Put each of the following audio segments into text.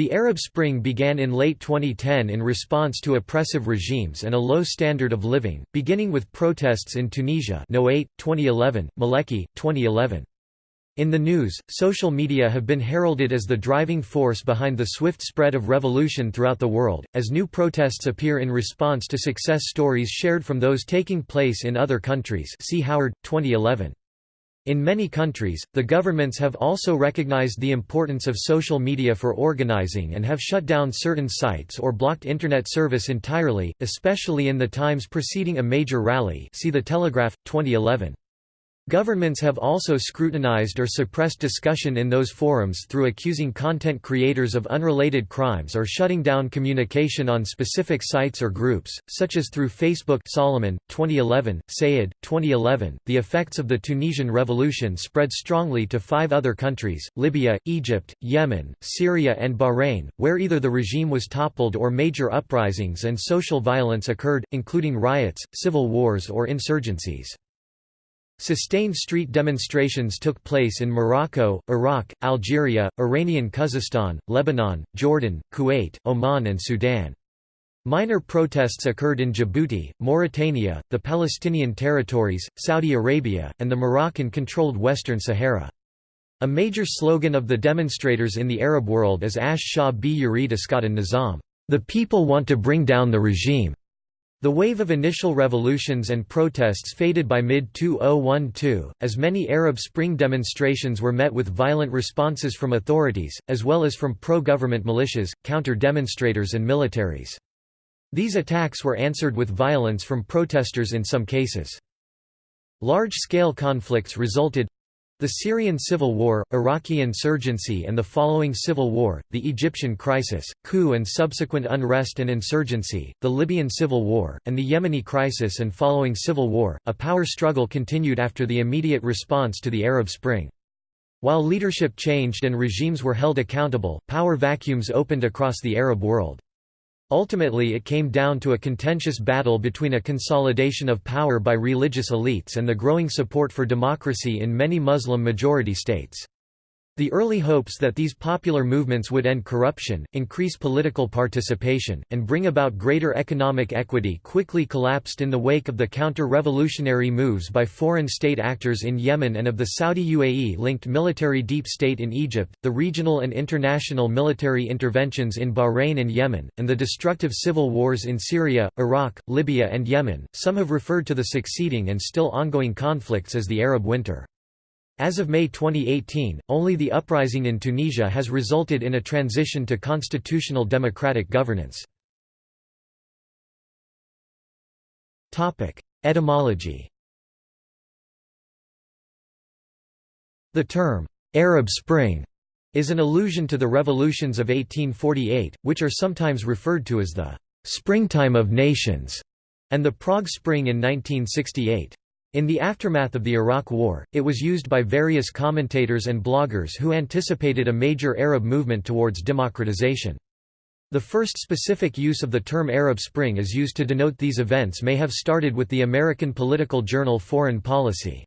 The Arab Spring began in late 2010 in response to oppressive regimes and a low standard of living, beginning with protests in Tunisia no 8, 2011, Maleki, 2011. In the news, social media have been heralded as the driving force behind the swift spread of revolution throughout the world, as new protests appear in response to success stories shared from those taking place in other countries see Howard, 2011. In many countries, the governments have also recognized the importance of social media for organizing and have shut down certain sites or blocked internet service entirely, especially in the times preceding a major rally see The Telegraph, 2011. Governments have also scrutinized or suppressed discussion in those forums through accusing content creators of unrelated crimes or shutting down communication on specific sites or groups, such as through Facebook Solomon, 2011, Sayed, 2011. The effects of the Tunisian revolution spread strongly to five other countries, Libya, Egypt, Yemen, Syria and Bahrain, where either the regime was toppled or major uprisings and social violence occurred, including riots, civil wars or insurgencies. Sustained street demonstrations took place in Morocco, Iraq, Algeria, Iranian Khuzestan, Lebanon, Jordan, Kuwait, Oman and Sudan. Minor protests occurred in Djibouti, Mauritania, the Palestinian territories, Saudi Arabia, and the Moroccan-controlled Western Sahara. A major slogan of the demonstrators in the Arab world is Ash Shah bi Yurid Iskatan Nizam, the people want to bring down the regime. The wave of initial revolutions and protests faded by mid-2012, as many Arab Spring demonstrations were met with violent responses from authorities, as well as from pro-government militias, counter-demonstrators and militaries. These attacks were answered with violence from protesters in some cases. Large-scale conflicts resulted the Syrian civil war, Iraqi insurgency and the following civil war, the Egyptian crisis, coup and subsequent unrest and insurgency, the Libyan civil war, and the Yemeni crisis and following civil war, a power struggle continued after the immediate response to the Arab Spring. While leadership changed and regimes were held accountable, power vacuums opened across the Arab world. Ultimately it came down to a contentious battle between a consolidation of power by religious elites and the growing support for democracy in many Muslim-majority states. The early hopes that these popular movements would end corruption, increase political participation, and bring about greater economic equity quickly collapsed in the wake of the counter-revolutionary moves by foreign state actors in Yemen and of the Saudi UAE-linked military deep state in Egypt, the regional and international military interventions in Bahrain and Yemen, and the destructive civil wars in Syria, Iraq, Libya and Yemen. Some have referred to the succeeding and still ongoing conflicts as the Arab Winter. As of May 2018, only the uprising in Tunisia has resulted in a transition to constitutional democratic governance. Etymology The term, "'Arab Spring' is an allusion to the revolutions of 1848, which are sometimes referred to as the "'Springtime of Nations' and the Prague Spring in 1968. In the aftermath of the Iraq War, it was used by various commentators and bloggers who anticipated a major Arab movement towards democratization. The first specific use of the term Arab Spring is used to denote these events may have started with the American political journal Foreign Policy.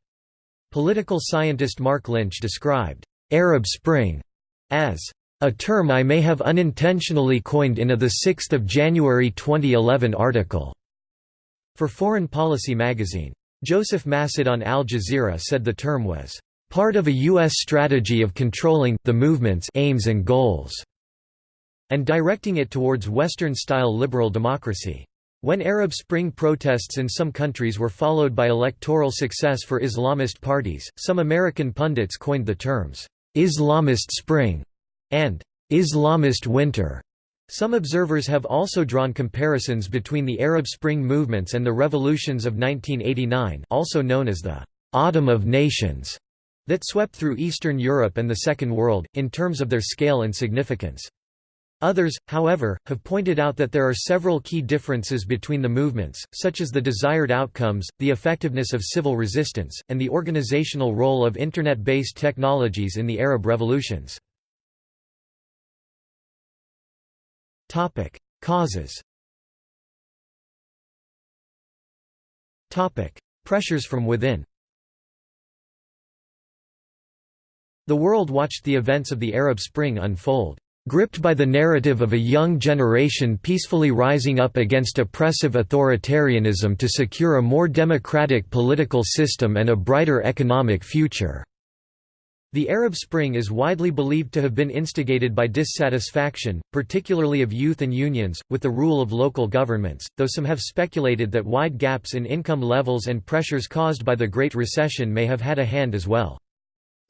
Political scientist Marc Lynch described, "'Arab Spring' as a term I may have unintentionally coined in a 6 January 2011 article." For Foreign Policy magazine. Joseph Massad on Al Jazeera said the term was part of a U.S. strategy of controlling the movement's aims and goals, and directing it towards Western-style liberal democracy. When Arab Spring protests in some countries were followed by electoral success for Islamist parties, some American pundits coined the terms, "'Islamist Spring' and "'Islamist Winter' Some observers have also drawn comparisons between the Arab Spring movements and the revolutions of 1989 also known as the «Autumn of Nations» that swept through Eastern Europe and the Second World, in terms of their scale and significance. Others, however, have pointed out that there are several key differences between the movements, such as the desired outcomes, the effectiveness of civil resistance, and the organizational role of Internet-based technologies in the Arab revolutions. Topic: Causes. Topic: Pressures from within. The world watched the events of the Arab Spring unfold. gripped by the narrative of a young generation peacefully rising up against oppressive authoritarianism to secure a more democratic political system and a brighter economic future." The Arab Spring is widely believed to have been instigated by dissatisfaction, particularly of youth and unions, with the rule of local governments, though some have speculated that wide gaps in income levels and pressures caused by the Great Recession may have had a hand as well.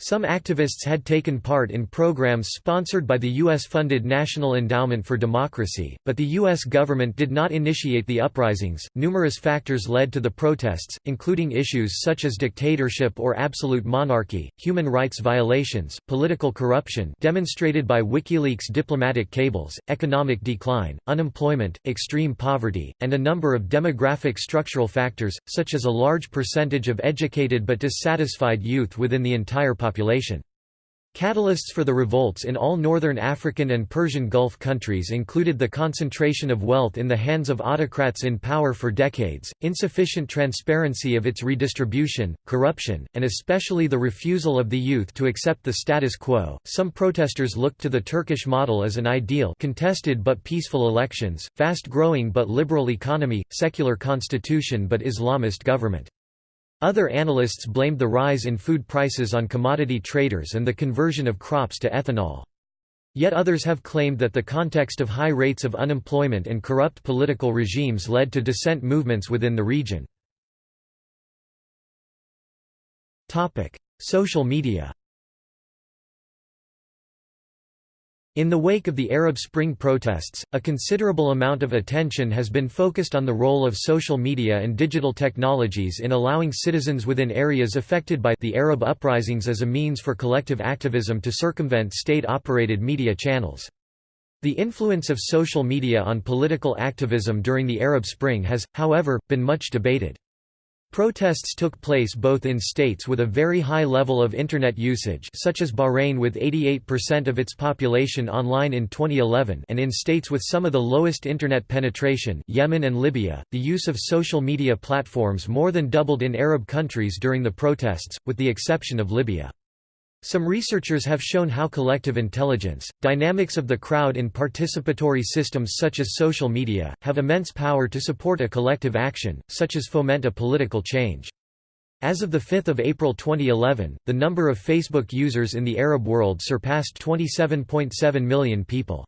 Some activists had taken part in programs sponsored by the U.S.-funded National Endowment for Democracy, but the U.S. government did not initiate the uprisings. Numerous factors led to the protests, including issues such as dictatorship or absolute monarchy, human rights violations, political corruption demonstrated by WikiLeaks diplomatic cables, economic decline, unemployment, extreme poverty, and a number of demographic structural factors, such as a large percentage of educated but dissatisfied youth within the entire population. Catalysts for the revolts in all northern African and Persian Gulf countries included the concentration of wealth in the hands of autocrats in power for decades, insufficient transparency of its redistribution, corruption, and especially the refusal of the youth to accept the status quo. Some protesters looked to the Turkish model as an ideal contested but peaceful elections, fast-growing but liberal economy, secular constitution but Islamist government. Other analysts blamed the rise in food prices on commodity traders and the conversion of crops to ethanol. Yet others have claimed that the context of high rates of unemployment and corrupt political regimes led to dissent movements within the region. Social media In the wake of the Arab Spring protests, a considerable amount of attention has been focused on the role of social media and digital technologies in allowing citizens within areas affected by the Arab uprisings as a means for collective activism to circumvent state-operated media channels. The influence of social media on political activism during the Arab Spring has, however, been much debated. Protests took place both in states with a very high level of Internet usage such as Bahrain with 88% of its population online in 2011 and in states with some of the lowest Internet penetration Yemen and Libya. The use of social media platforms more than doubled in Arab countries during the protests, with the exception of Libya. Some researchers have shown how collective intelligence, dynamics of the crowd in participatory systems such as social media, have immense power to support a collective action, such as foment a political change. As of 5 April 2011, the number of Facebook users in the Arab world surpassed 27.7 million people.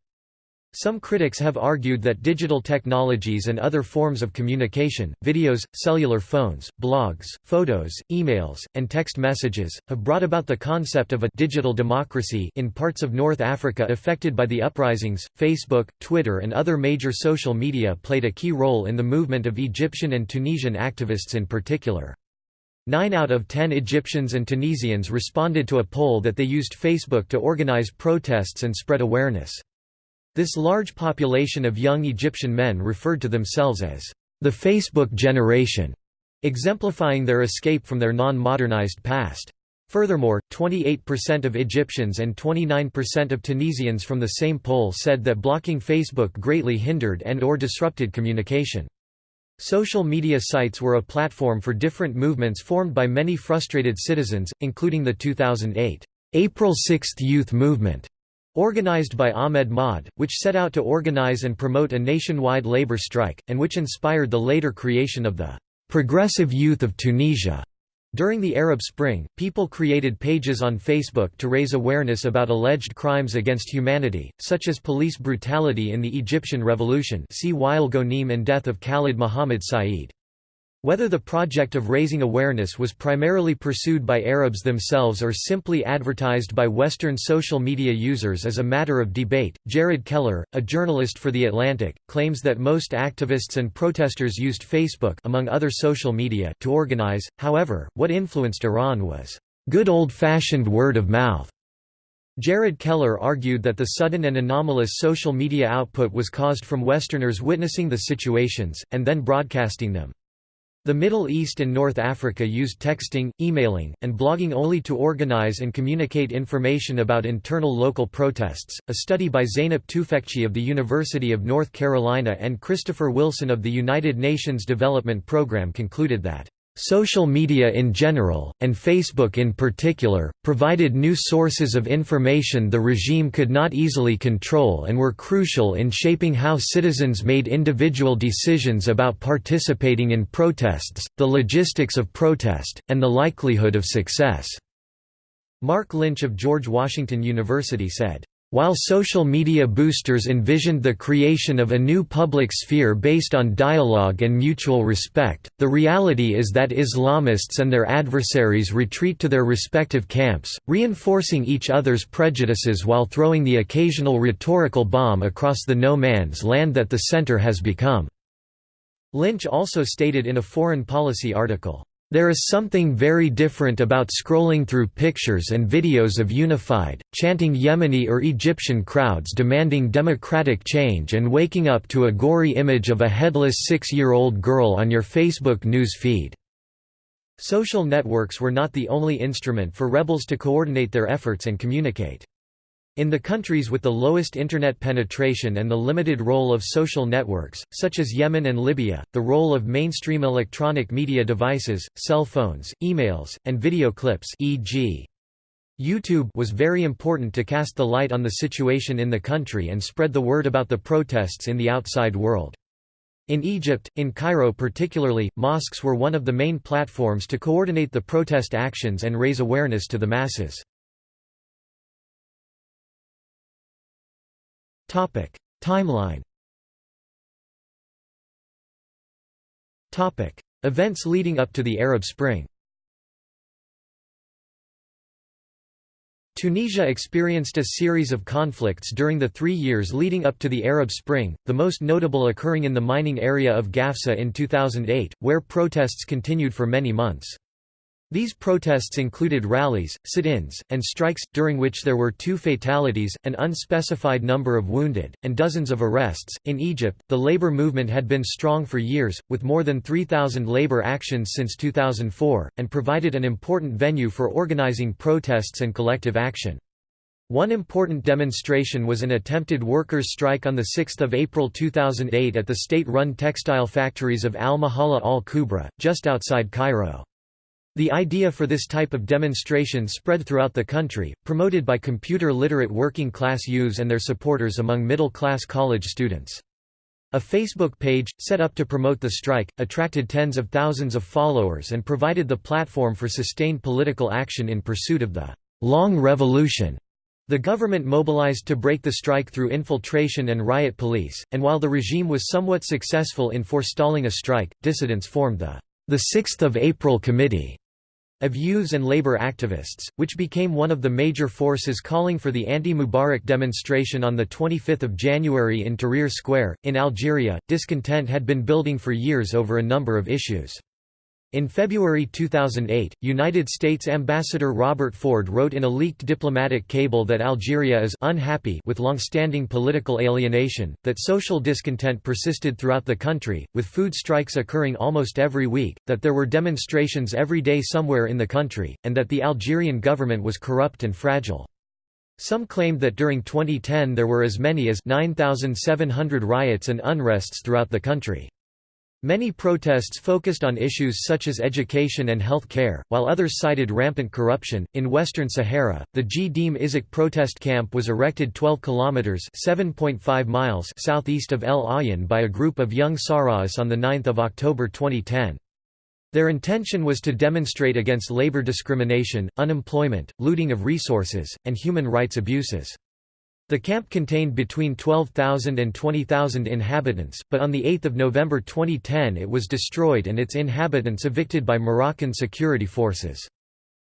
Some critics have argued that digital technologies and other forms of communication, videos, cellular phones, blogs, photos, emails, and text messages, have brought about the concept of a digital democracy in parts of North Africa affected by the uprisings. Facebook, Twitter, and other major social media played a key role in the movement of Egyptian and Tunisian activists in particular. Nine out of ten Egyptians and Tunisians responded to a poll that they used Facebook to organize protests and spread awareness. This large population of young Egyptian men referred to themselves as the Facebook generation, exemplifying their escape from their non-modernized past. Furthermore, 28% of Egyptians and 29% of Tunisians from the same poll said that blocking Facebook greatly hindered and or disrupted communication. Social media sites were a platform for different movements formed by many frustrated citizens, including the 2008 April 6 Youth Movement, Organized by Ahmed Maher, which set out to organize and promote a nationwide labor strike, and which inspired the later creation of the Progressive Youth of Tunisia. During the Arab Spring, people created pages on Facebook to raise awareness about alleged crimes against humanity, such as police brutality in the Egyptian Revolution see Wael Ghonim and death of Khalid Muhammad Said. Whether the project of raising awareness was primarily pursued by Arabs themselves or simply advertised by Western social media users is a matter of debate. Jared Keller, a journalist for The Atlantic, claims that most activists and protesters used Facebook among other social media to organize, however, what influenced Iran was good old-fashioned word of mouth. Jared Keller argued that the sudden and anomalous social media output was caused from Westerners witnessing the situations, and then broadcasting them. The Middle East and North Africa used texting, emailing, and blogging only to organize and communicate information about internal local protests. A study by Zeynep Tufekci of the University of North Carolina and Christopher Wilson of the United Nations Development Programme concluded that Social media in general, and Facebook in particular, provided new sources of information the regime could not easily control and were crucial in shaping how citizens made individual decisions about participating in protests, the logistics of protest, and the likelihood of success. Marc Lynch of George Washington University said, while social media boosters envisioned the creation of a new public sphere based on dialogue and mutual respect, the reality is that Islamists and their adversaries retreat to their respective camps, reinforcing each other's prejudices while throwing the occasional rhetorical bomb across the no man's land that the center has become. Lynch also stated in a foreign policy article, there is something very different about scrolling through pictures and videos of unified, chanting Yemeni or Egyptian crowds demanding democratic change and waking up to a gory image of a headless six-year-old girl on your Facebook news feed. Social networks were not the only instrument for rebels to coordinate their efforts and communicate. In the countries with the lowest Internet penetration and the limited role of social networks, such as Yemen and Libya, the role of mainstream electronic media devices, cell phones, emails, and video clips e.g. YouTube was very important to cast the light on the situation in the country and spread the word about the protests in the outside world. In Egypt, in Cairo particularly, mosques were one of the main platforms to coordinate the protest actions and raise awareness to the masses. Timeline. Events leading up to the Arab Spring. Tunisia experienced a series of conflicts during the three years leading up to the Arab Spring, the most notable occurring in the mining area of Gafsa in 2008, where protests continued for many months. These protests included rallies, sit-ins, and strikes, during which there were two fatalities, an unspecified number of wounded, and dozens of arrests. In Egypt, the labor movement had been strong for years, with more than 3,000 labor actions since 2004, and provided an important venue for organizing protests and collective action. One important demonstration was an attempted workers' strike on 6 April 2008 at the state-run textile factories of Al-Mahala al-Kubra, just outside Cairo. The idea for this type of demonstration spread throughout the country, promoted by computer-literate working-class youths and their supporters among middle-class college students. A Facebook page, set up to promote the strike, attracted tens of thousands of followers and provided the platform for sustained political action in pursuit of the «long revolution». The government mobilized to break the strike through infiltration and riot police, and while the regime was somewhat successful in forestalling a strike, dissidents formed the the 6th of April Committee of youths and labor activists, which became one of the major forces calling for the anti-Mubarak demonstration on 25 January in Tahrir Square. In Algeria, discontent had been building for years over a number of issues. In February 2008, United States Ambassador Robert Ford wrote in a leaked diplomatic cable that Algeria is unhappy with long-standing political alienation, that social discontent persisted throughout the country, with food strikes occurring almost every week, that there were demonstrations every day somewhere in the country, and that the Algerian government was corrupt and fragile. Some claimed that during 2010 there were as many as 9,700 riots and unrests throughout the country. Many protests focused on issues such as education and health care, while others cited rampant corruption. In Western Sahara, the Gdeim Izik protest camp was erected 12 kilometers (7.5 miles) southeast of El Aaiún by a group of young Sahrawis on the 9th of October 2010. Their intention was to demonstrate against labor discrimination, unemployment, looting of resources, and human rights abuses. The camp contained between 12,000 and 20,000 inhabitants, but on 8 November 2010 it was destroyed and its inhabitants evicted by Moroccan security forces.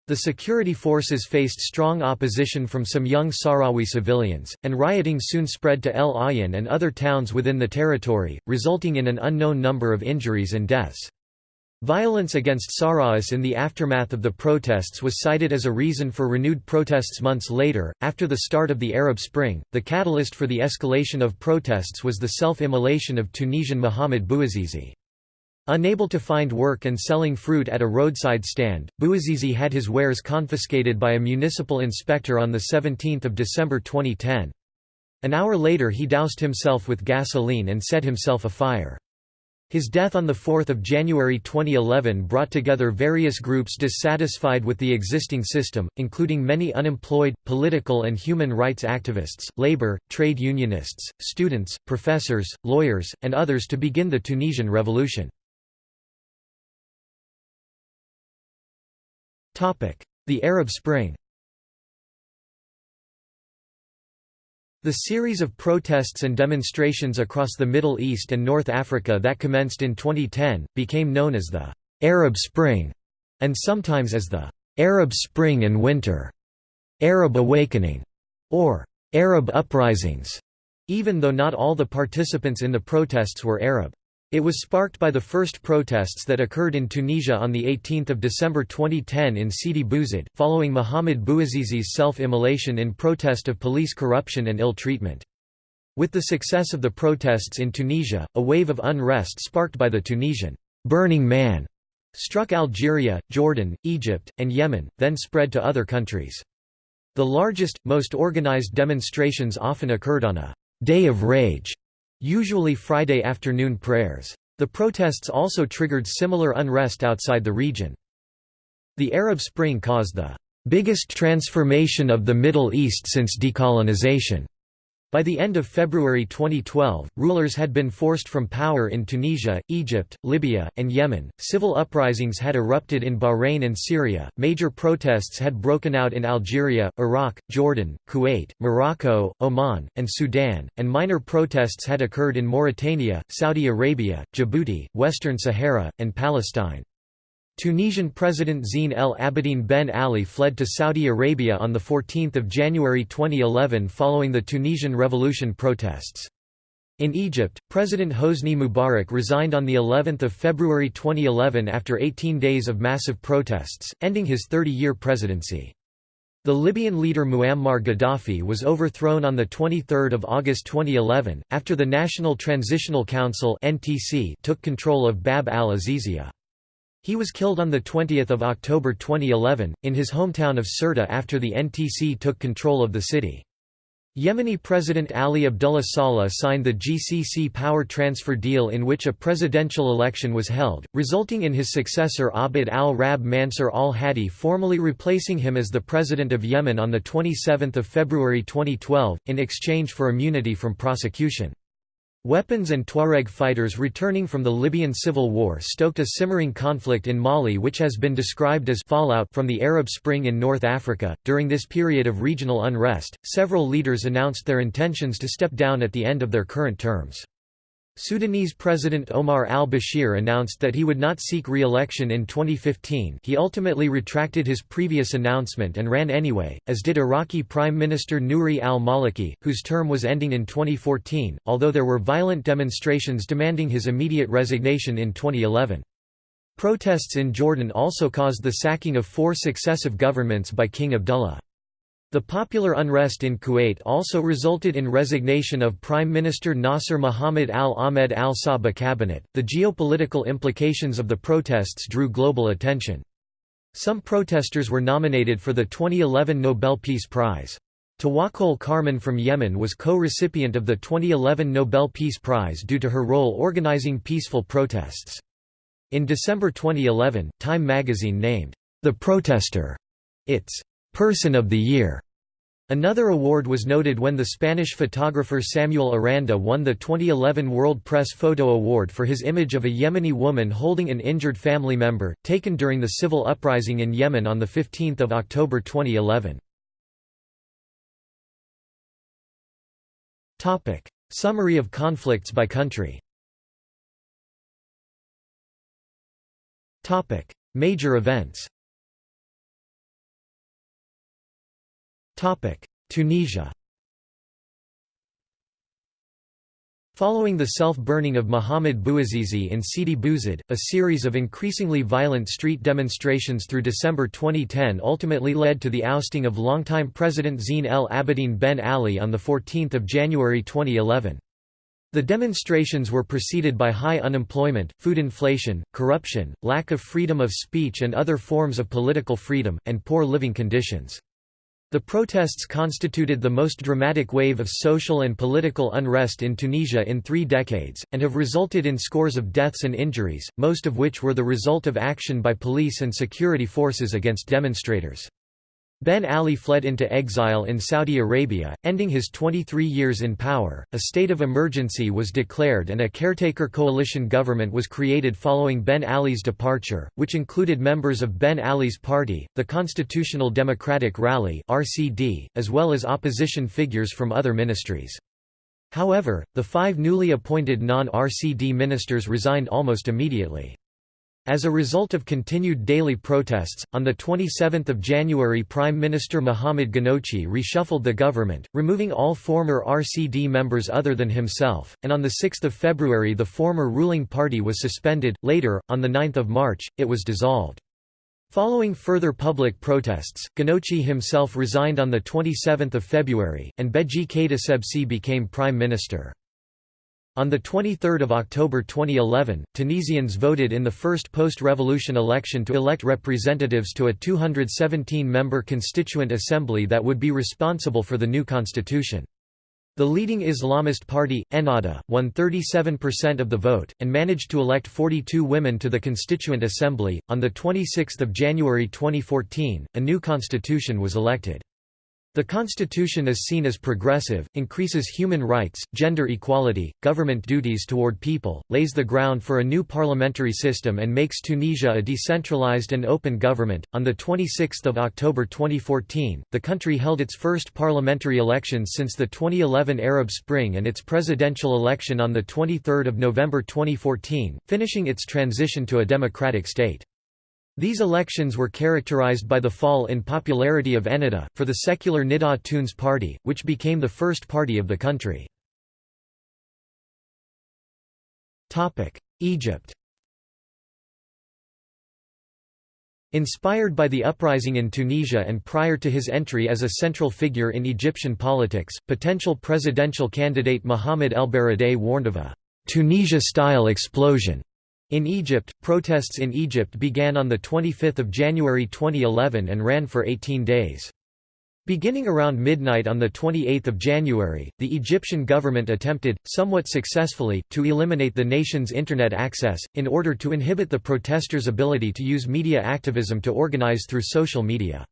The security forces faced strong opposition from some young Sahrawi civilians, and rioting soon spread to El Aaiún and other towns within the territory, resulting in an unknown number of injuries and deaths. Violence against Sahrawis in the aftermath of the protests was cited as a reason for renewed protests months later. After the start of the Arab Spring, the catalyst for the escalation of protests was the self immolation of Tunisian Mohamed Bouazizi. Unable to find work and selling fruit at a roadside stand, Bouazizi had his wares confiscated by a municipal inspector on 17 December 2010. An hour later he doused himself with gasoline and set himself afire. His death on 4 January 2011 brought together various groups dissatisfied with the existing system, including many unemployed, political and human rights activists, labor, trade unionists, students, professors, lawyers, and others to begin the Tunisian revolution. The Arab Spring The series of protests and demonstrations across the Middle East and North Africa that commenced in 2010, became known as the «Arab Spring» and sometimes as the «Arab Spring and Winter», «Arab Awakening» or «Arab Uprisings», even though not all the participants in the protests were Arab. It was sparked by the first protests that occurred in Tunisia on 18 December 2010 in Sidi Bouzid, following Mohamed Bouazizi's self-immolation in protest of police corruption and ill treatment. With the success of the protests in Tunisia, a wave of unrest sparked by the Tunisian «Burning Man» struck Algeria, Jordan, Egypt, and Yemen, then spread to other countries. The largest, most organized demonstrations often occurred on a «day of rage» usually Friday afternoon prayers. The protests also triggered similar unrest outside the region. The Arab Spring caused the biggest transformation of the Middle East since decolonization by the end of February 2012, rulers had been forced from power in Tunisia, Egypt, Libya, and Yemen. Civil uprisings had erupted in Bahrain and Syria. Major protests had broken out in Algeria, Iraq, Jordan, Kuwait, Morocco, Oman, and Sudan, and minor protests had occurred in Mauritania, Saudi Arabia, Djibouti, Western Sahara, and Palestine. Tunisian President Zine El Abidine Ben Ali fled to Saudi Arabia on 14 January 2011 following the Tunisian Revolution protests. In Egypt, President Hosni Mubarak resigned on of February 2011 after 18 days of massive protests, ending his 30-year presidency. The Libyan leader Muammar Gaddafi was overthrown on 23 August 2011, after the National Transitional Council took control of Bab al-Azizia. He was killed on 20 October 2011, in his hometown of Sirte after the NTC took control of the city. Yemeni President Ali Abdullah Saleh signed the GCC power transfer deal in which a presidential election was held, resulting in his successor Abd al-Rab Mansur al-Hadi formally replacing him as the President of Yemen on 27 February 2012, in exchange for immunity from prosecution. Weapons and Tuareg fighters returning from the Libyan civil war stoked a simmering conflict in Mali which has been described as fallout from the Arab Spring in North Africa. During this period of regional unrest, several leaders announced their intentions to step down at the end of their current terms. Sudanese President Omar al-Bashir announced that he would not seek re-election in 2015 he ultimately retracted his previous announcement and ran anyway, as did Iraqi Prime Minister Nouri al-Maliki, whose term was ending in 2014, although there were violent demonstrations demanding his immediate resignation in 2011. Protests in Jordan also caused the sacking of four successive governments by King Abdullah. The popular unrest in Kuwait also resulted in resignation of Prime Minister Nasser Mohammed al-Ahmed al-Sabah cabinet. The geopolitical implications of the protests drew global attention. Some protesters were nominated for the 2011 Nobel Peace Prize. Tawakkol Karman from Yemen was co-recipient of the 2011 Nobel Peace Prize due to her role organizing peaceful protests. In December 2011, Time magazine named, "...the protester," its Person of the Year. Another award was noted when the Spanish photographer Samuel Aranda won the 2011 World Press Photo Award for his image of a Yemeni woman holding an injured family member, taken during the civil uprising in Yemen on 15 October 2011. Summary of conflicts by country Major events Tunisia Following the self-burning of Mohamed Bouazizi in Sidi Bouzid, a series of increasingly violent street demonstrations through December 2010 ultimately led to the ousting of longtime President Zine El Abidine Ben Ali on 14 January 2011. The demonstrations were preceded by high unemployment, food inflation, corruption, lack of freedom of speech and other forms of political freedom, and poor living conditions. The protests constituted the most dramatic wave of social and political unrest in Tunisia in three decades, and have resulted in scores of deaths and injuries, most of which were the result of action by police and security forces against demonstrators. Ben Ali fled into exile in Saudi Arabia, ending his 23 years in power. A state of emergency was declared and a caretaker coalition government was created following Ben Ali's departure, which included members of Ben Ali's party, the Constitutional Democratic Rally (RCD), as well as opposition figures from other ministries. However, the five newly appointed non-RCD ministers resigned almost immediately. As a result of continued daily protests, on 27 January Prime Minister Mohamed Ghannouchi reshuffled the government, removing all former RCD members other than himself, and on 6 February the former ruling party was suspended. Later, on 9 March, it was dissolved. Following further public protests, Ghannouchi himself resigned on 27 February, and Beji Essebsi became prime minister. On 23 October 2011, Tunisians voted in the first post-revolution election to elect representatives to a 217-member constituent assembly that would be responsible for the new constitution. The leading Islamist party, Ennahda, won 37% of the vote, and managed to elect 42 women to the Constituent Assembly. On 26 January 2014, a new constitution was elected. The constitution is seen as progressive, increases human rights, gender equality, government duties toward people, lays the ground for a new parliamentary system and makes Tunisia a decentralized and open government. On the 26th of October 2014, the country held its first parliamentary elections since the 2011 Arab Spring and its presidential election on the 23rd of November 2014, finishing its transition to a democratic state. These elections were characterized by the fall in popularity of Ennahda, for the secular Nidaa Tounes party, which became the first party of the country. Egypt Inspired by the uprising in Tunisia and prior to his entry as a central figure in Egyptian politics, potential presidential candidate Mohamed El Baradei warned of a Tunisia-style explosion in Egypt, protests in Egypt began on 25 January 2011 and ran for 18 days. Beginning around midnight on 28 January, the Egyptian government attempted, somewhat successfully, to eliminate the nation's Internet access, in order to inhibit the protesters' ability to use media activism to organize through social media.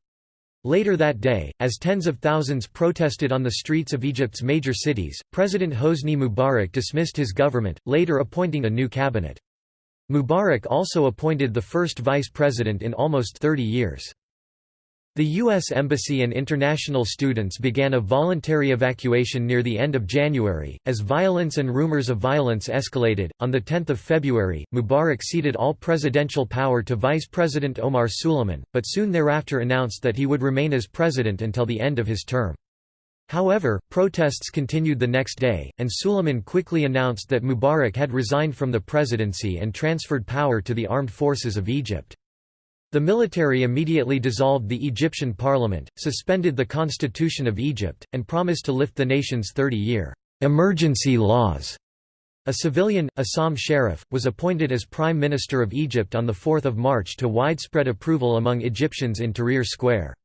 Later that day, as tens of thousands protested on the streets of Egypt's major cities, President Hosni Mubarak dismissed his government, later appointing a new cabinet. Mubarak also appointed the first vice president in almost 30 years. The U.S. Embassy and international students began a voluntary evacuation near the end of January, as violence and rumors of violence escalated. On 10 February, Mubarak ceded all presidential power to Vice President Omar Suleiman, but soon thereafter announced that he would remain as president until the end of his term. However, protests continued the next day, and Suleiman quickly announced that Mubarak had resigned from the presidency and transferred power to the armed forces of Egypt. The military immediately dissolved the Egyptian parliament, suspended the constitution of Egypt, and promised to lift the nation's 30-year emergency laws. A civilian, Essam Sharaf, was appointed as Prime Minister of Egypt on 4 March to widespread approval among Egyptians in Tahrir Square.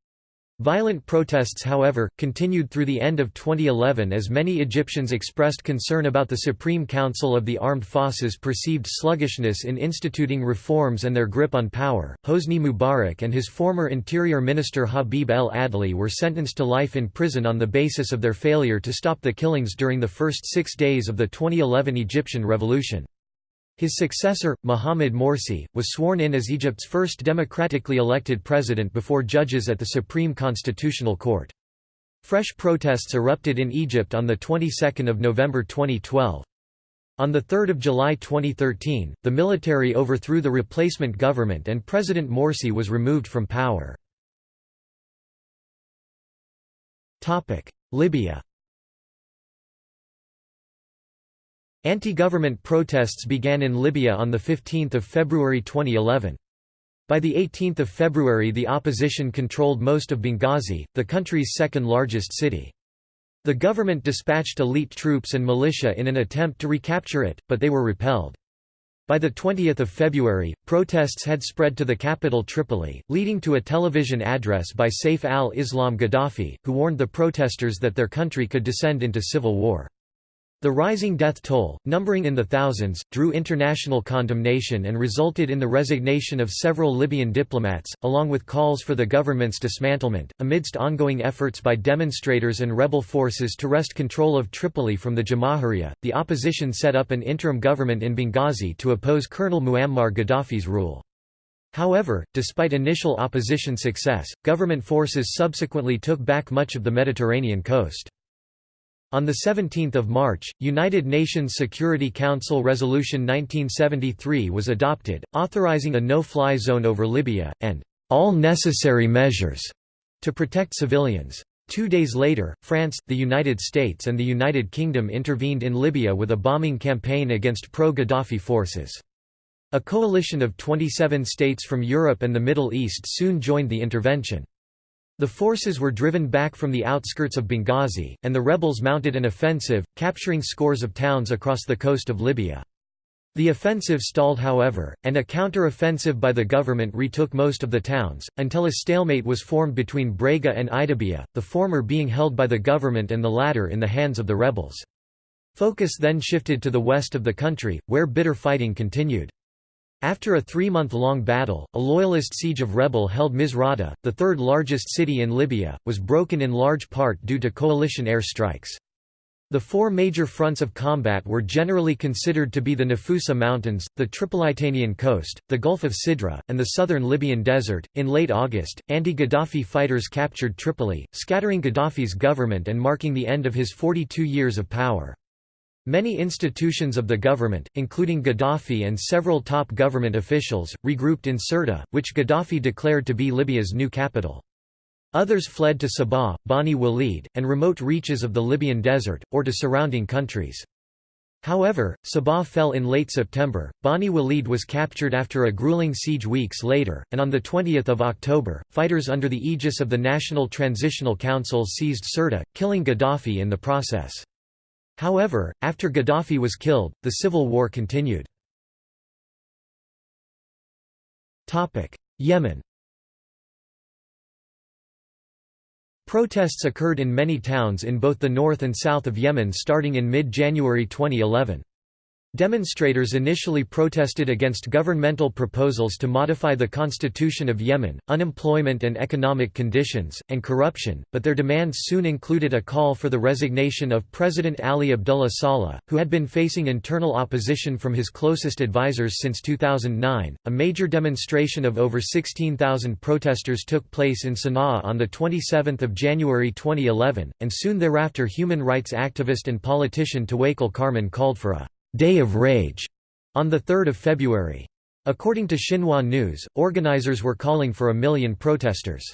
Violent protests however, continued through the end of 2011 as many Egyptians expressed concern about the Supreme Council of the Armed Forces perceived sluggishness in instituting reforms and their grip on power. Hosni Mubarak and his former Interior Minister Habib El Adli were sentenced to life in prison on the basis of their failure to stop the killings during the first six days of the 2011 Egyptian Revolution. His successor, Mohamed Morsi, was sworn in as Egypt's first democratically elected president before judges at the Supreme Constitutional Court. Fresh protests erupted in Egypt on the 22nd of November 2012. On 3 July 2013, the military overthrew the replacement government and President Morsi was removed from power. Libya Anti-government protests began in Libya on 15 February 2011. By 18 February the opposition controlled most of Benghazi, the country's second largest city. The government dispatched elite troops and militia in an attempt to recapture it, but they were repelled. By 20 February, protests had spread to the capital Tripoli, leading to a television address by Saif al-Islam Gaddafi, who warned the protesters that their country could descend into civil war. The rising death toll, numbering in the thousands, drew international condemnation and resulted in the resignation of several Libyan diplomats, along with calls for the government's dismantlement. Amidst ongoing efforts by demonstrators and rebel forces to wrest control of Tripoli from the Jamahiriya, the opposition set up an interim government in Benghazi to oppose Colonel Muammar Gaddafi's rule. However, despite initial opposition success, government forces subsequently took back much of the Mediterranean coast. On 17 March, United Nations Security Council Resolution 1973 was adopted, authorizing a no-fly zone over Libya, and all necessary measures to protect civilians. Two days later, France, the United States and the United Kingdom intervened in Libya with a bombing campaign against pro-Gaddafi forces. A coalition of 27 states from Europe and the Middle East soon joined the intervention. The forces were driven back from the outskirts of Benghazi, and the rebels mounted an offensive, capturing scores of towns across the coast of Libya. The offensive stalled however, and a counter-offensive by the government retook most of the towns, until a stalemate was formed between Brega and Ajdabiya, the former being held by the government and the latter in the hands of the rebels. Focus then shifted to the west of the country, where bitter fighting continued. After a three-month-long battle, a loyalist siege of rebel-held Misrata, the third largest city in Libya, was broken in large part due to coalition air strikes. The four major fronts of combat were generally considered to be the Nafusa Mountains, the Tripolitanian coast, the Gulf of Sidra, and the southern Libyan desert. In late August, anti Gaddafi fighters captured Tripoli, scattering Gaddafi's government and marking the end of his 42 years of power. Many institutions of the government, including Gaddafi and several top government officials, regrouped in Sirte, which Gaddafi declared to be Libya's new capital. Others fled to Sabha, Bani Walid, and remote reaches of the Libyan desert, or to surrounding countries. However, Sabha fell in late September, Bani Walid was captured after a grueling siege weeks later, and on 20 October, fighters under the aegis of the National Transitional Council seized Sirte, killing Gaddafi in the process. However, after Gaddafi was killed, the civil war continued. Yemen Protests occurred in many towns in both the north and south of Yemen starting in mid-January 2011. Demonstrators initially protested against governmental proposals to modify the constitution of Yemen, unemployment and economic conditions, and corruption, but their demands soon included a call for the resignation of President Ali Abdullah Saleh, who had been facing internal opposition from his closest advisors since 2009. A major demonstration of over 16,000 protesters took place in Sana'a on the 27th of January 2011, and soon thereafter human rights activist and politician Tawakkol Karman called for a Day of Rage on 3 February. According to Xinhua News, organizers were calling for a million protesters.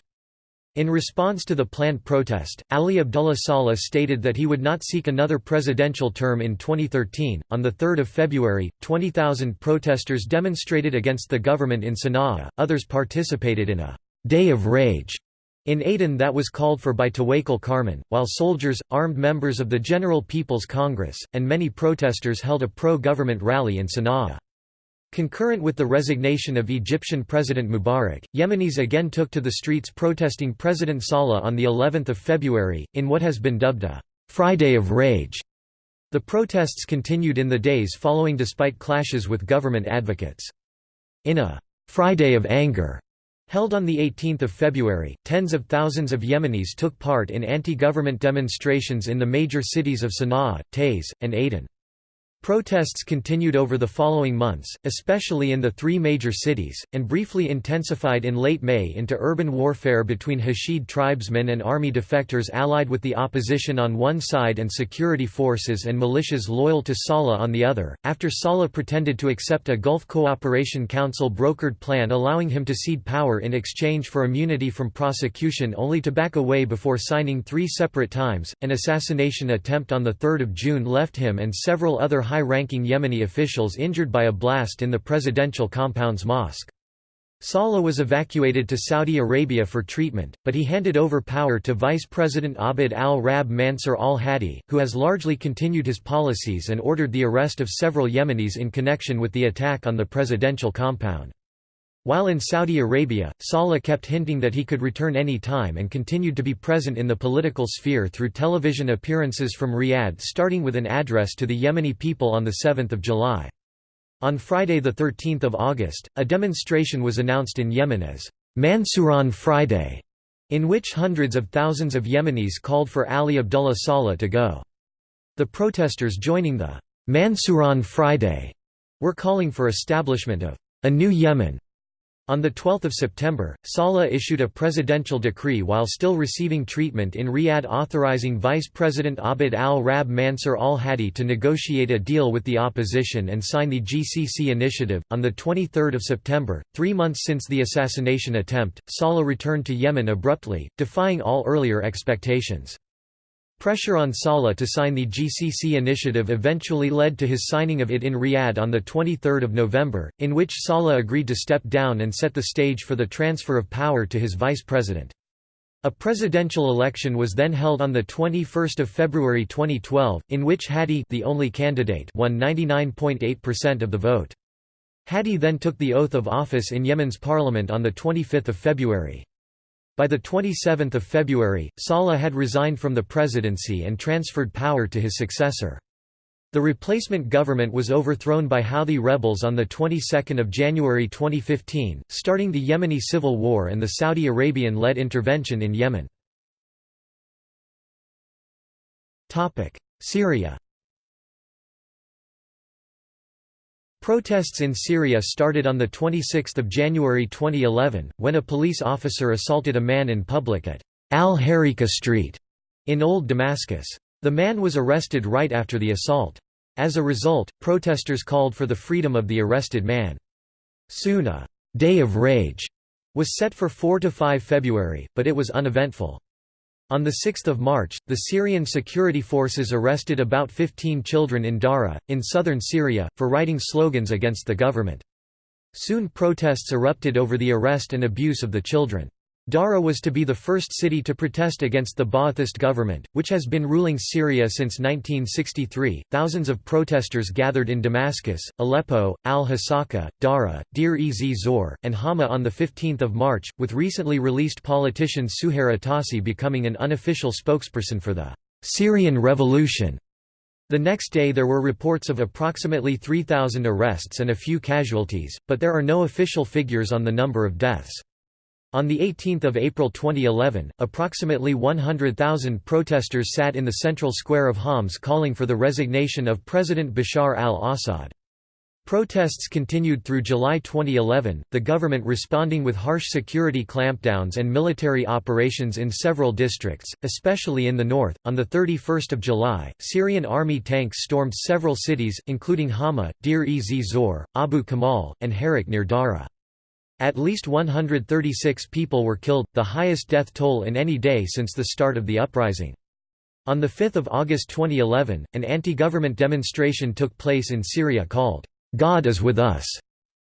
In response to the planned protest, Ali Abdullah Saleh stated that he would not seek another presidential term in 2013. On 3 February, 20,000 protesters demonstrated against the government in Sana'a, others participated in a Day of Rage in Aden that was called for by Tawakkol Karman, while soldiers, armed members of the General People's Congress, and many protesters held a pro-government rally in Sana'a. Concurrent with the resignation of Egyptian President Mubarak, Yemenis again took to the streets protesting President Saleh on the 11th of February, in what has been dubbed a «Friday of Rage». The protests continued in the days following despite clashes with government advocates. In a «Friday of Anger», Held on 18 February, tens of thousands of Yemenis took part in anti-government demonstrations in the major cities of Sana'a, Taiz, and Aden. Protests continued over the following months, especially in the three major cities, and briefly intensified in late May into urban warfare between Hashid tribesmen and army defectors allied with the opposition on one side and security forces and militias loyal to Saleh on the other. After Saleh pretended to accept a Gulf Cooperation Council brokered plan allowing him to cede power in exchange for immunity from prosecution only to back away before signing three separate times, an assassination attempt on 3 June left him and several other high-ranking Yemeni officials injured by a blast in the presidential compound's mosque. Saleh was evacuated to Saudi Arabia for treatment, but he handed over power to Vice President Abd al-Rab Mansur al-Hadi, who has largely continued his policies and ordered the arrest of several Yemenis in connection with the attack on the presidential compound. While in Saudi Arabia, Saleh kept hinting that he could return any time and continued to be present in the political sphere through television appearances from Riyadh starting with an address to the Yemeni people on 7 July. On Friday 13 August, a demonstration was announced in Yemen as Mansuran Friday, in which hundreds of thousands of Yemenis called for Ali Abdullah Saleh to go. The protesters joining the Mansuran Friday were calling for establishment of a new Yemen on 12 September, Saleh issued a presidential decree while still receiving treatment in Riyadh authorizing Vice President Abd al-Rab Mansur al-Hadi to negotiate a deal with the opposition and sign the GCC initiative. On 23 September, three months since the assassination attempt, Saleh returned to Yemen abruptly, defying all earlier expectations. Pressure on Saleh to sign the GCC initiative eventually led to his signing of it in Riyadh on 23 November, in which Saleh agreed to step down and set the stage for the transfer of power to his vice president. A presidential election was then held on 21 February 2012, in which Hadi the only candidate won 99.8% of the vote. Hadi then took the oath of office in Yemen's parliament on 25 February. By 27 February, Saleh had resigned from the presidency and transferred power to his successor. The replacement government was overthrown by Houthi rebels on the 22nd of January 2015, starting the Yemeni civil war and the Saudi Arabian-led intervention in Yemen. Syria Protests in Syria started on 26 January 2011, when a police officer assaulted a man in public at al-Harika Street in Old Damascus. The man was arrested right after the assault. As a result, protesters called for the freedom of the arrested man. Soon a «day of rage» was set for 4–5 February, but it was uneventful. On 6 March, the Syrian security forces arrested about 15 children in Dara, in southern Syria, for writing slogans against the government. Soon protests erupted over the arrest and abuse of the children. Dara was to be the first city to protest against the Ba'athist government, which has been ruling Syria since 1963. Thousands of protesters gathered in Damascus, Aleppo, Al Hasaka, Dara, Deir ez Zor, and Hama on 15 March, with recently released politician Suhair Atassi becoming an unofficial spokesperson for the Syrian Revolution. The next day there were reports of approximately 3,000 arrests and a few casualties, but there are no official figures on the number of deaths. On 18 April 2011, approximately 100,000 protesters sat in the central square of Homs calling for the resignation of President Bashar al-Assad. Protests continued through July 2011, the government responding with harsh security clampdowns and military operations in several districts, especially in the north. On the 31st of July, Syrian army tanks stormed several cities, including Hama, Deir ez Zor, Abu Kamal, and Harak near Dara. At least 136 people were killed, the highest death toll in any day since the start of the uprising. On 5 August 2011, an anti-government demonstration took place in Syria called, "'God is with us'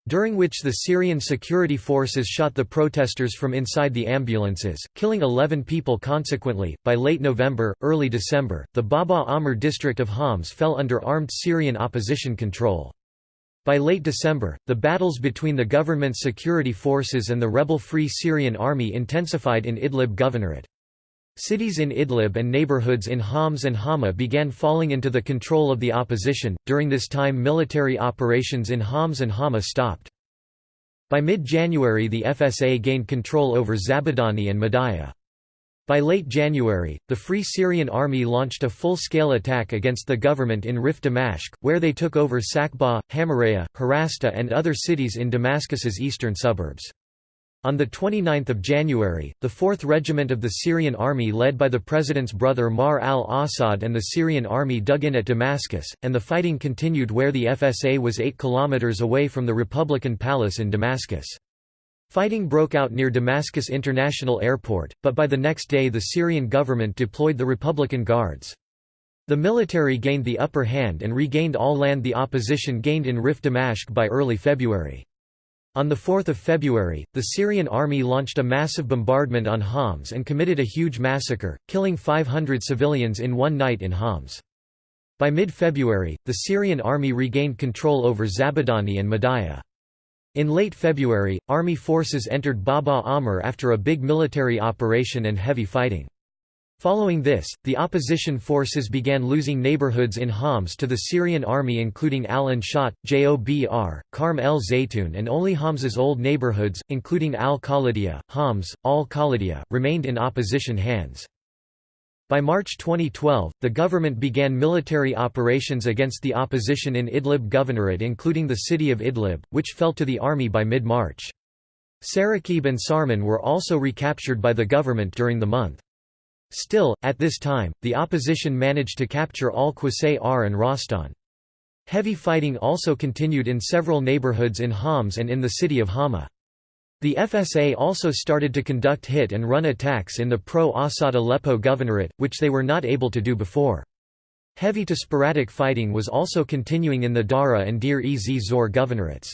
during which the Syrian security forces shot the protesters from inside the ambulances, killing 11 people consequently. By late November, early December, the Baba Amr district of Homs fell under armed Syrian opposition control. By late December, the battles between the government's security forces and the rebel Free Syrian Army intensified in Idlib Governorate. Cities in Idlib and neighborhoods in Homs and Hama began falling into the control of the opposition. During this time, military operations in Homs and Hama stopped. By mid January, the FSA gained control over Zabadani and Madaya. By late January, the Free Syrian Army launched a full-scale attack against the government in Rif Damashq, where they took over Sakba, Hamaraya, Harasta and other cities in Damascus's eastern suburbs. On 29 January, the 4th Regiment of the Syrian Army led by the president's brother Maher al-Assad and the Syrian Army dug in at Damascus, and the fighting continued where the FSA was 8 kilometers away from the Republican Palace in Damascus. Fighting broke out near Damascus International Airport, but by the next day the Syrian government deployed the Republican Guards. The military gained the upper hand and regained all land the opposition gained in Rif Damashq by early February. On 4 February, the Syrian army launched a massive bombardment on Homs and committed a huge massacre, killing 500 civilians in one night in Homs. By mid-February, the Syrian army regained control over Zabadani and Madaya. In late February, army forces entered Baba Amr after a big military operation and heavy fighting. Following this, the opposition forces began losing neighborhoods in Homs to the Syrian army including Al-Anshat, Jobr, Karm el Zaytun and only Homs's old neighborhoods, including Al-Khalidia, Homs, Al-Khalidia, remained in opposition hands. By March 2012, the government began military operations against the opposition in Idlib Governorate including the city of Idlib, which fell to the army by mid-March. Sarakib and Sarman were also recaptured by the government during the month. Still, at this time, the opposition managed to capture Al-Qusayr and Rastan. Heavy fighting also continued in several neighborhoods in Homs and in the city of Hama. The FSA also started to conduct hit-and-run attacks in the pro-Assad Aleppo governorate, which they were not able to do before. Heavy to sporadic fighting was also continuing in the Dara and Deir-ez-Zor governorates.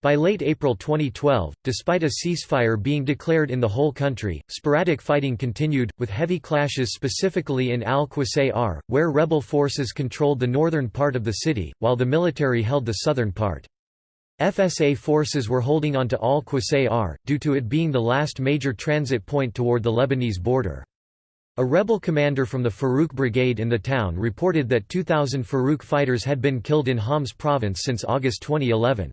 By late April 2012, despite a ceasefire being declared in the whole country, sporadic fighting continued, with heavy clashes specifically in Al-Qusayr, where rebel forces controlled the northern part of the city, while the military held the southern part. FSA forces were holding on to Al-Qusayr, due to it being the last major transit point toward the Lebanese border. A rebel commander from the Farouk Brigade in the town reported that 2,000 Farouk fighters had been killed in Homs province since August 2011.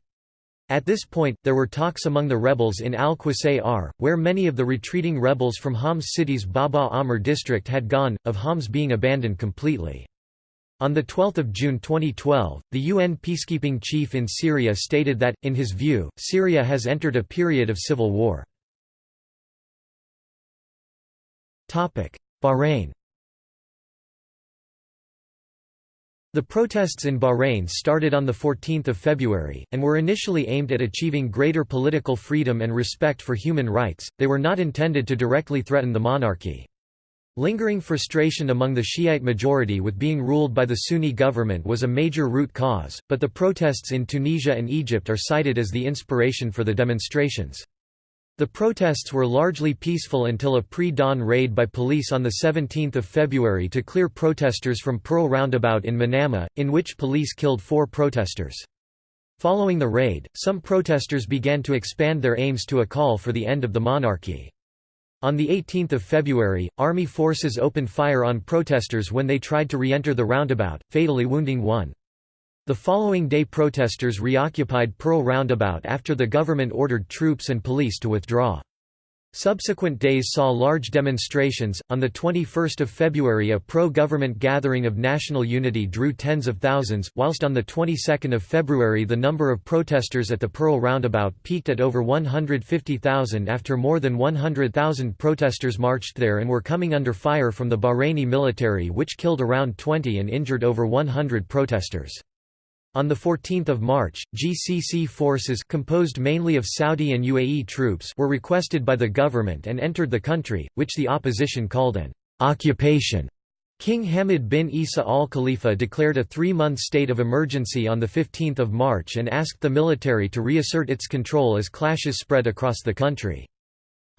At this point, there were talks among the rebels in Al-Qusayr, where many of the retreating rebels from Homs city's Baba Amr district had gone, of Homs being abandoned completely. On 12 June 2012, the UN peacekeeping chief in Syria stated that, in his view, Syria has entered a period of civil war. Bahrain The protests in Bahrain started on 14 February, and were initially aimed at achieving greater political freedom and respect for human rights, they were not intended to directly threaten the monarchy. Lingering frustration among the Shiite majority with being ruled by the Sunni government was a major root cause, but the protests in Tunisia and Egypt are cited as the inspiration for the demonstrations. The protests were largely peaceful until a pre-dawn raid by police on 17 February to clear protesters from Pearl Roundabout in Manama, in which police killed four protesters. Following the raid, some protesters began to expand their aims to a call for the end of the monarchy. On 18 February, army forces opened fire on protesters when they tried to re-enter the roundabout, fatally wounding one. The following day protesters reoccupied Pearl Roundabout after the government ordered troops and police to withdraw. Subsequent days saw large demonstrations. On the 21st of February, a pro-government gathering of national unity drew tens of thousands, whilst on the 22nd of February the number of protesters at the Pearl Roundabout peaked at over 150,000 after more than 100,000 protesters marched there and were coming under fire from the Bahraini military which killed around 20 and injured over 100 protesters. On 14 March, GCC forces composed mainly of Saudi and UAE troops were requested by the government and entered the country, which the opposition called an occupation. King Hamad bin Isa al Khalifa declared a three-month state of emergency on 15 March and asked the military to reassert its control as clashes spread across the country.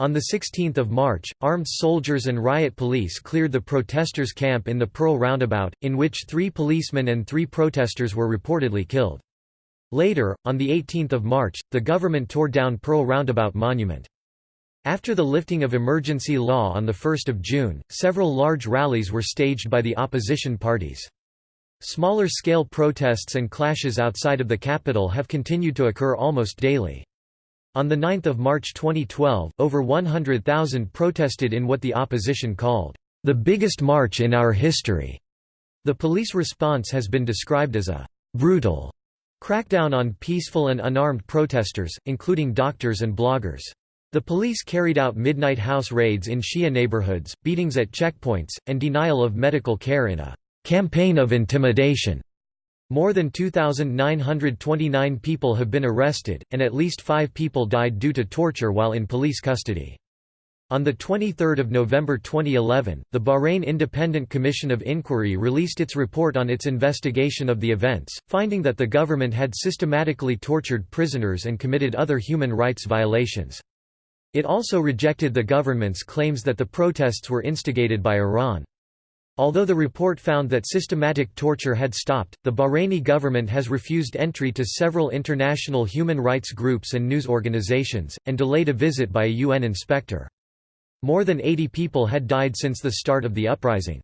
On 16 March, armed soldiers and riot police cleared the protesters' camp in the Pearl Roundabout, in which three policemen and three protesters were reportedly killed. Later, on 18 March, the government tore down Pearl Roundabout Monument. After the lifting of emergency law on 1 June, several large rallies were staged by the opposition parties. Smaller-scale protests and clashes outside of the capital have continued to occur almost daily. On 9 March 2012, over 100,000 protested in what the opposition called, "...the biggest march in our history." The police response has been described as a "...brutal." crackdown on peaceful and unarmed protesters, including doctors and bloggers. The police carried out midnight house raids in Shia neighborhoods, beatings at checkpoints, and denial of medical care in a "...campaign of intimidation." More than 2,929 people have been arrested, and at least five people died due to torture while in police custody. On 23 November 2011, the Bahrain Independent Commission of Inquiry released its report on its investigation of the events, finding that the government had systematically tortured prisoners and committed other human rights violations. It also rejected the government's claims that the protests were instigated by Iran. Although the report found that systematic torture had stopped, the Bahraini government has refused entry to several international human rights groups and news organizations, and delayed a visit by a UN inspector. More than 80 people had died since the start of the uprising.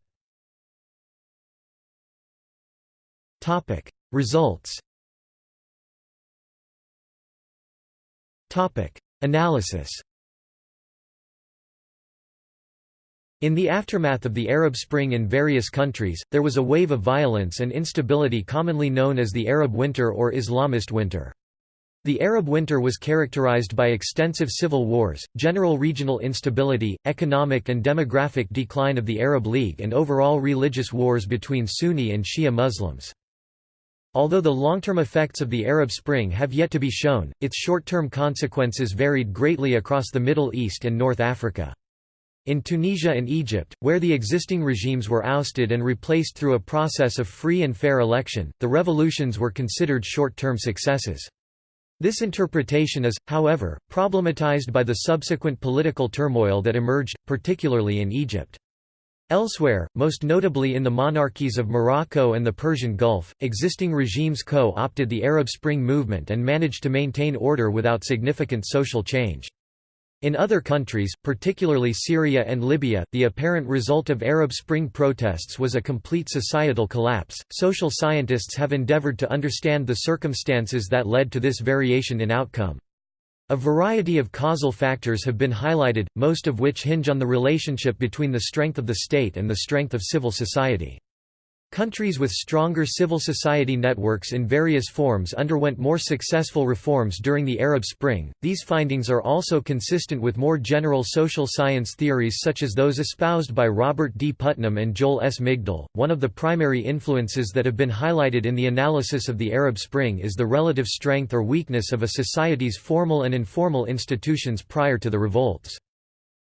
Results Analysis In the aftermath of the Arab Spring in various countries, there was a wave of violence and instability commonly known as the Arab Winter or Islamist Winter. The Arab Winter was characterized by extensive civil wars, general regional instability, economic and demographic decline of the Arab League and overall religious wars between Sunni and Shia Muslims. Although the long-term effects of the Arab Spring have yet to be shown, its short-term consequences varied greatly across the Middle East and North Africa. In Tunisia and Egypt, where the existing regimes were ousted and replaced through a process of free and fair election, the revolutions were considered short-term successes. This interpretation is, however, problematized by the subsequent political turmoil that emerged, particularly in Egypt. Elsewhere, most notably in the monarchies of Morocco and the Persian Gulf, existing regimes co-opted the Arab Spring movement and managed to maintain order without significant social change. In other countries, particularly Syria and Libya, the apparent result of Arab Spring protests was a complete societal collapse. Social scientists have endeavored to understand the circumstances that led to this variation in outcome. A variety of causal factors have been highlighted, most of which hinge on the relationship between the strength of the state and the strength of civil society. Countries with stronger civil society networks in various forms underwent more successful reforms during the Arab Spring. These findings are also consistent with more general social science theories such as those espoused by Robert D. Putnam and Joel S. Migdal. One of the primary influences that have been highlighted in the analysis of the Arab Spring is the relative strength or weakness of a society's formal and informal institutions prior to the revolts.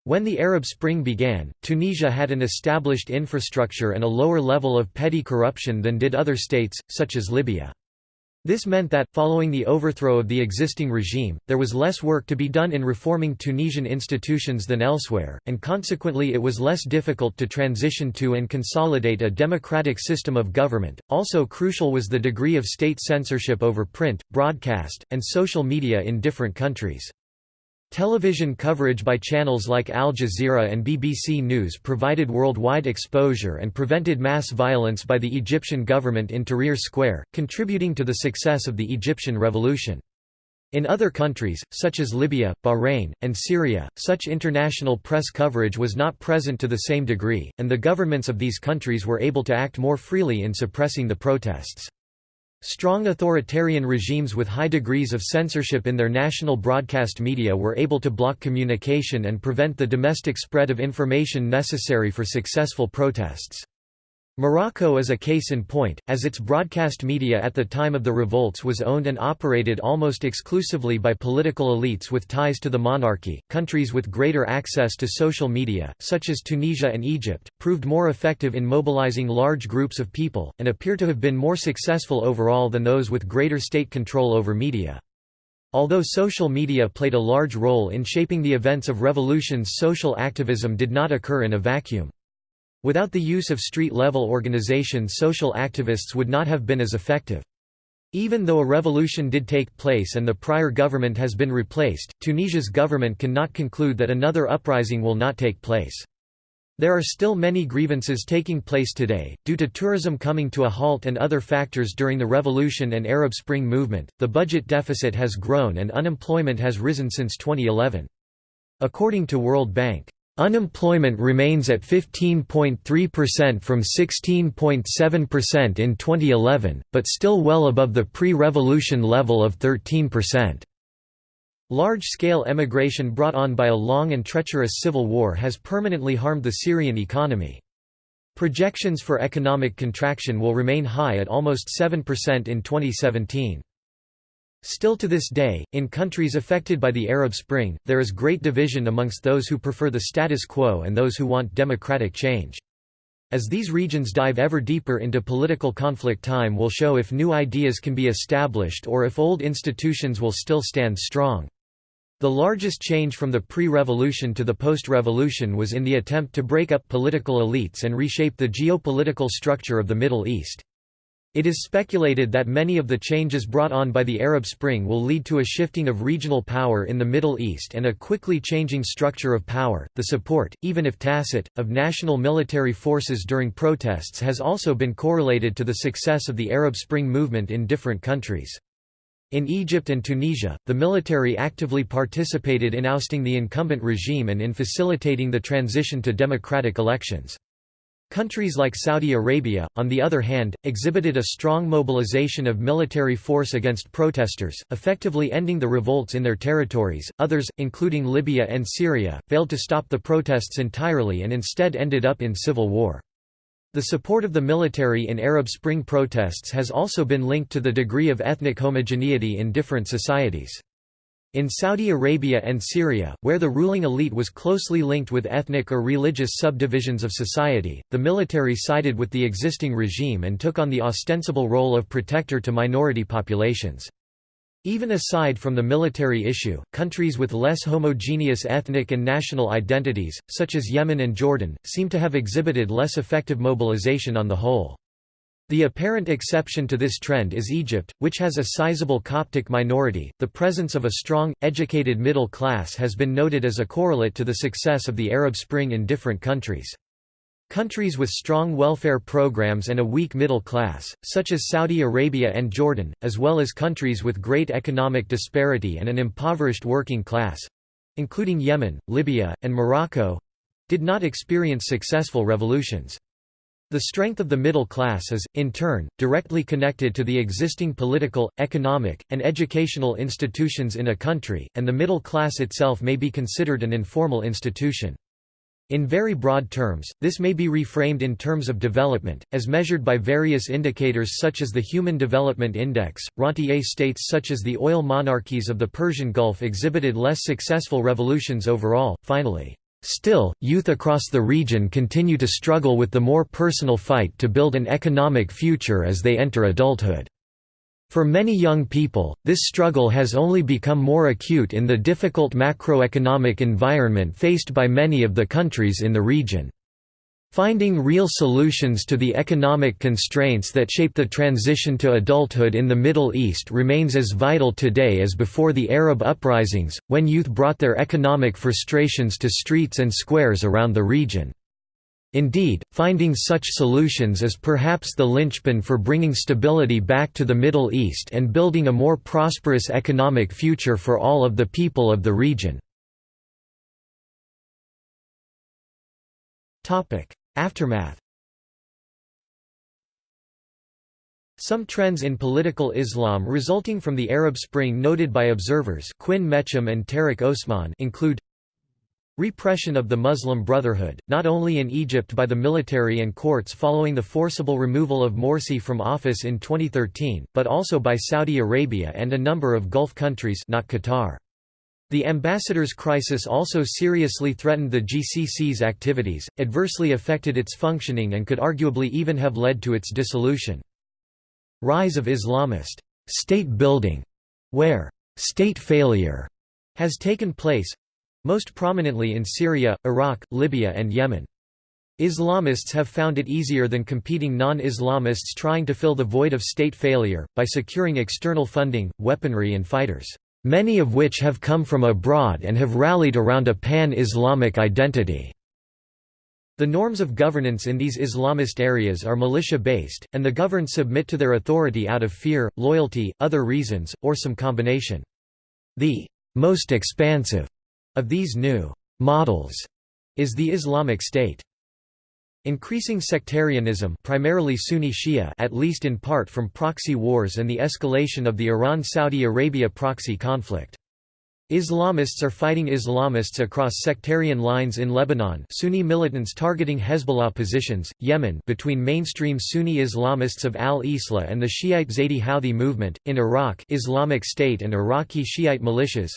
When the Arab Spring began, Tunisia had an established infrastructure and a lower level of petty corruption than did other states, such as Libya. This meant that, following the overthrow of the existing regime, there was less work to be done in reforming Tunisian institutions than elsewhere, and consequently it was less difficult to transition to and consolidate a democratic system of government. Also crucial was the degree of state censorship over print, broadcast, and social media in different countries. Television coverage by channels like Al Jazeera and BBC News provided worldwide exposure and prevented mass violence by the Egyptian government in Tahrir Square, contributing to the success of the Egyptian revolution. In other countries, such as Libya, Bahrain, and Syria, such international press coverage was not present to the same degree, and the governments of these countries were able to act more freely in suppressing the protests. Strong authoritarian regimes with high degrees of censorship in their national broadcast media were able to block communication and prevent the domestic spread of information necessary for successful protests. Morocco is a case in point, as its broadcast media at the time of the revolts was owned and operated almost exclusively by political elites with ties to the monarchy. Countries with greater access to social media, such as Tunisia and Egypt, proved more effective in mobilizing large groups of people, and appear to have been more successful overall than those with greater state control over media. Although social media played a large role in shaping the events of revolutions, social activism did not occur in a vacuum. Without the use of street-level organization social activists would not have been as effective. Even though a revolution did take place and the prior government has been replaced, Tunisia's government cannot conclude that another uprising will not take place. There are still many grievances taking place today, due to tourism coming to a halt and other factors during the revolution and Arab Spring movement. The budget deficit has grown and unemployment has risen since 2011. According to World Bank, Unemployment remains at 15.3% from 16.7% in 2011, but still well above the pre-revolution level of 13%. Large-scale emigration brought on by a long and treacherous civil war has permanently harmed the Syrian economy. Projections for economic contraction will remain high at almost 7% in 2017. Still to this day, in countries affected by the Arab Spring, there is great division amongst those who prefer the status quo and those who want democratic change. As these regions dive ever deeper into political conflict time will show if new ideas can be established or if old institutions will still stand strong. The largest change from the pre-revolution to the post-revolution was in the attempt to break up political elites and reshape the geopolitical structure of the Middle East. It is speculated that many of the changes brought on by the Arab Spring will lead to a shifting of regional power in the Middle East and a quickly changing structure of power. The support, even if tacit, of national military forces during protests has also been correlated to the success of the Arab Spring movement in different countries. In Egypt and Tunisia, the military actively participated in ousting the incumbent regime and in facilitating the transition to democratic elections. Countries like Saudi Arabia, on the other hand, exhibited a strong mobilization of military force against protesters, effectively ending the revolts in their territories. Others, including Libya and Syria, failed to stop the protests entirely and instead ended up in civil war. The support of the military in Arab Spring protests has also been linked to the degree of ethnic homogeneity in different societies. In Saudi Arabia and Syria, where the ruling elite was closely linked with ethnic or religious subdivisions of society, the military sided with the existing regime and took on the ostensible role of protector to minority populations. Even aside from the military issue, countries with less homogeneous ethnic and national identities, such as Yemen and Jordan, seem to have exhibited less effective mobilization on the whole. The apparent exception to this trend is Egypt, which has a sizable Coptic minority. The presence of a strong, educated middle class has been noted as a correlate to the success of the Arab Spring in different countries. Countries with strong welfare programs and a weak middle class, such as Saudi Arabia and Jordan, as well as countries with great economic disparity and an impoverished working class—including Yemen, Libya, and Morocco—did not experience successful revolutions. The strength of the middle class is, in turn, directly connected to the existing political, economic, and educational institutions in a country, and the middle class itself may be considered an informal institution. In very broad terms, this may be reframed in terms of development, as measured by various indicators such as the Human Development Index. Rentier states such as the oil monarchies of the Persian Gulf exhibited less successful revolutions overall. Finally, Still, youth across the region continue to struggle with the more personal fight to build an economic future as they enter adulthood. For many young people, this struggle has only become more acute in the difficult macroeconomic environment faced by many of the countries in the region. Finding real solutions to the economic constraints that shape the transition to adulthood in the Middle East remains as vital today as before the Arab uprisings, when youth brought their economic frustrations to streets and squares around the region. Indeed, finding such solutions is perhaps the linchpin for bringing stability back to the Middle East and building a more prosperous economic future for all of the people of the region. Aftermath Some trends in political Islam resulting from the Arab Spring noted by observers Quinn Mecham and Tariq Osman include Repression of the Muslim Brotherhood, not only in Egypt by the military and courts following the forcible removal of Morsi from office in 2013, but also by Saudi Arabia and a number of Gulf countries not Qatar. The ambassador's crisis also seriously threatened the GCC's activities, adversely affected its functioning and could arguably even have led to its dissolution. Rise of Islamist state building, where state failure has taken place most prominently in Syria, Iraq, Libya and Yemen. Islamists have found it easier than competing non-Islamists trying to fill the void of state failure, by securing external funding, weaponry and fighters many of which have come from abroad and have rallied around a pan-Islamic identity. The norms of governance in these Islamist areas are militia-based, and the governed submit to their authority out of fear, loyalty, other reasons, or some combination. The most expansive of these new models is the Islamic State. Increasing sectarianism primarily Sunni Shia at least in part from proxy wars and the escalation of the Iran-Saudi Arabia proxy conflict. Islamists are fighting Islamists across sectarian lines in Lebanon Sunni militants targeting Hezbollah positions, Yemen between mainstream Sunni Islamists of al-Islah and the Shiite Zaydi Houthi movement, in Iraq Islamic State and Iraqi Shiite militias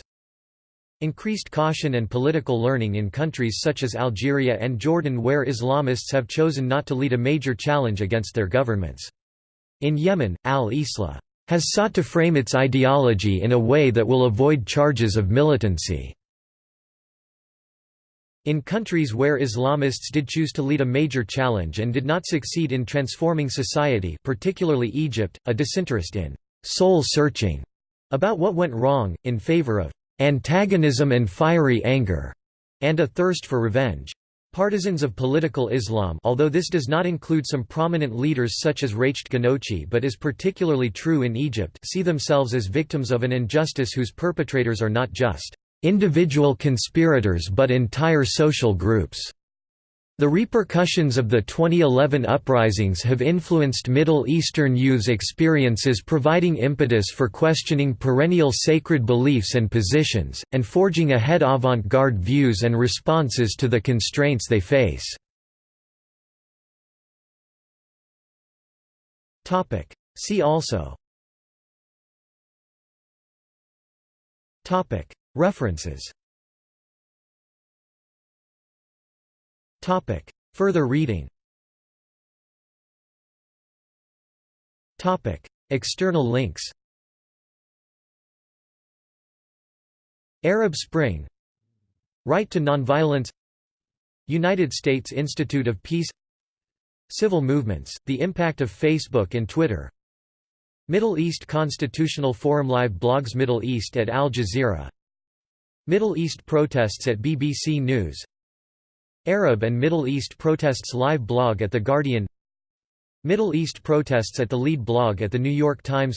Increased caution and political learning in countries such as Algeria and Jordan where Islamists have chosen not to lead a major challenge against their governments. In Yemen, al-Islah has sought to frame its ideology in a way that will avoid charges of militancy. In countries where Islamists did choose to lead a major challenge and did not succeed in transforming society particularly Egypt, a disinterest in «soul-searching» about what went wrong, in favor of «antagonism and fiery anger» and a thirst for revenge. Partisans of political Islam although this does not include some prominent leaders such as Rached Ghannouchi but is particularly true in Egypt see themselves as victims of an injustice whose perpetrators are not just individual conspirators but entire social groups. The repercussions of the 2011 uprisings have influenced Middle Eastern youths' experiences providing impetus for questioning perennial sacred beliefs and positions, and forging ahead avant-garde views and responses to the constraints they face. See also. References Topic. Further reading. Topic. External links. Arab Spring. Right to Nonviolence. United States Institute of Peace. Civil movements, the impact of Facebook and Twitter. Middle East Constitutional Forum Live blogs Middle East at Al Jazeera. Middle East protests at BBC News Arab and Middle East protests live blog at The Guardian. Middle East protests at the lead blog at The New York Times.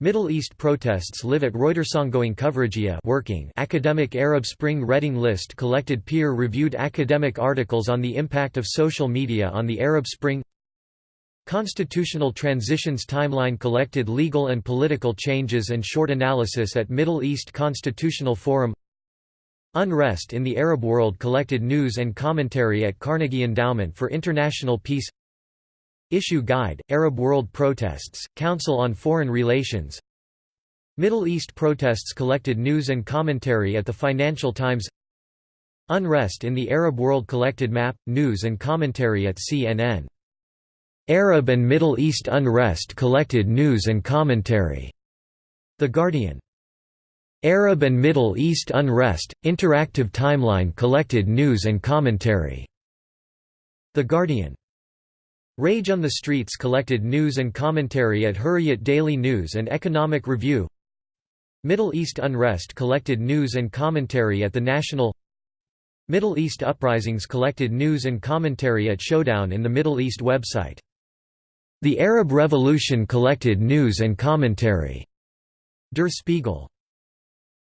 Middle East protests live at Reuters ongoing coverage working Academic Arab Spring Reading List collected peer-reviewed academic articles on the impact of social media on the Arab Spring. Constitutional Transitions Timeline collected legal and political changes and short analysis at Middle East Constitutional Forum Unrest in the Arab World collected news and commentary at Carnegie Endowment for International Peace Issue Guide, Arab World Protests, Council on Foreign Relations Middle East protests collected news and commentary at the Financial Times Unrest in the Arab World collected map, news and commentary at CNN. Arab and Middle East unrest collected news and commentary. The Guardian Arab and Middle East Unrest, Interactive Timeline collected news and commentary. The Guardian. Rage on the Streets collected news and commentary at Hurriyet Daily News and Economic Review. Middle East Unrest collected news and commentary at The National Middle East Uprisings collected news and commentary at Showdown in the Middle East website. The Arab Revolution collected news and commentary. Der Spiegel.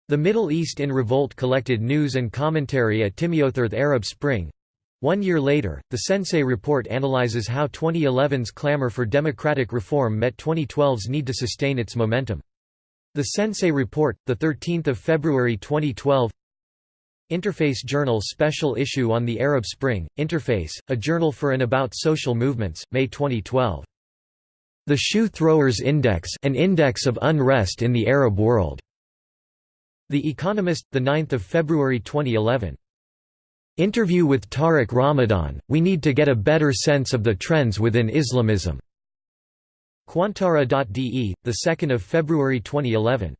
The Middle East in Revolt collected news and commentary at Timiothirth Arab Spring. One year later, the Sensei report analyzes how 2011's clamor for democratic reform met 2012's need to sustain its momentum. The Sensei report, 13 February 2012 Interface Journal Special Issue on the Arab Spring, Interface, a journal for and about social movements, May 2012. The Shoe Throwers Index an index of unrest in the Arab world. The Economist, 9 February 2011. Interview with Tariq Ramadan, we need to get a better sense of the trends within Islamism. Qantara.de, 2 February 2011.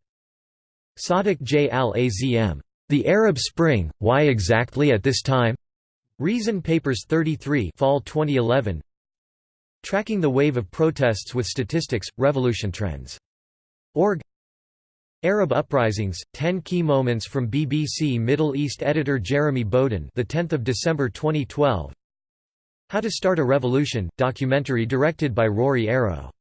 Sadiq J. al-Azm. The Arab Spring, Why Exactly at This Time? Reason Papers 33 Fall 2011 Tracking the Wave of Protests with Statistics, Revolution Trends. Org Arab uprisings: 10 key moments from BBC Middle East editor Jeremy Bowen, the 10th of December 2012. How to Start a Revolution, documentary directed by Ruaridh Arrow.